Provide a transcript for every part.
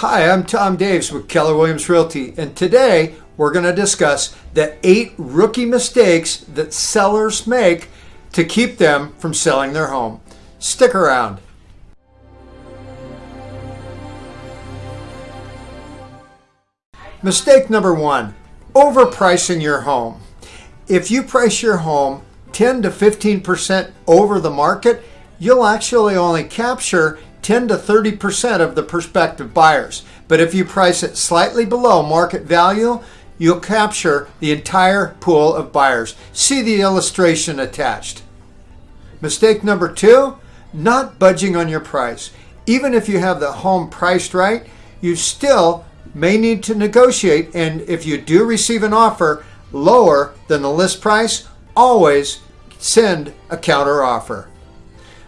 Hi, I'm Tom Daves with Keller Williams Realty, and today we're going to discuss the eight rookie mistakes that sellers make to keep them from selling their home. Stick around. Mistake number one overpricing your home. If you price your home 10 to 15% over the market, you'll actually only capture 10 to 30% of the prospective buyers. But if you price it slightly below market value, you'll capture the entire pool of buyers. See the illustration attached. Mistake number two, not budging on your price. Even if you have the home priced right, you still may need to negotiate. And if you do receive an offer lower than the list price, always send a counter offer.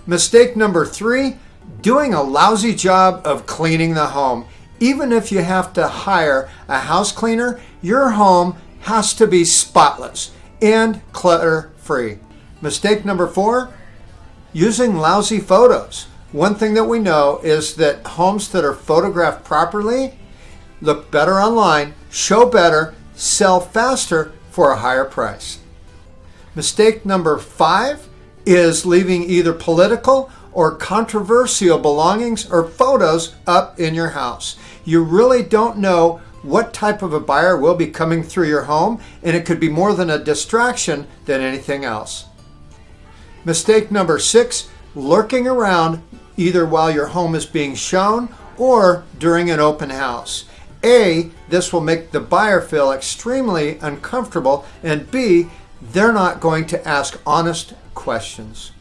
Mistake number three, doing a lousy job of cleaning the home. Even if you have to hire a house cleaner, your home has to be spotless and clutter free. Mistake number four, using lousy photos. One thing that we know is that homes that are photographed properly look better online, show better, sell faster for a higher price. Mistake number five is leaving either political or controversial belongings or photos up in your house. You really don't know what type of a buyer will be coming through your home, and it could be more than a distraction than anything else. Mistake number six lurking around either while your home is being shown or during an open house. A, this will make the buyer feel extremely uncomfortable, and B, they're not going to ask honest questions.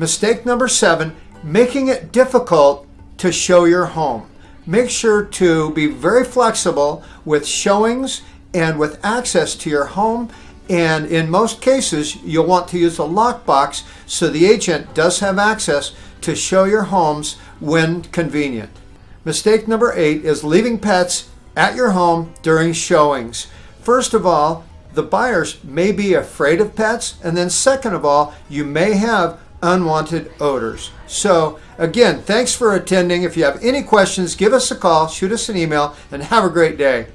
Mistake number seven, making it difficult to show your home. Make sure to be very flexible with showings and with access to your home. And in most cases, you'll want to use a lockbox so the agent does have access to show your homes when convenient. Mistake number eight is leaving pets at your home during showings. First of all, the buyers may be afraid of pets. And then second of all, you may have unwanted odors. So again, thanks for attending. If you have any questions, give us a call, shoot us an email, and have a great day.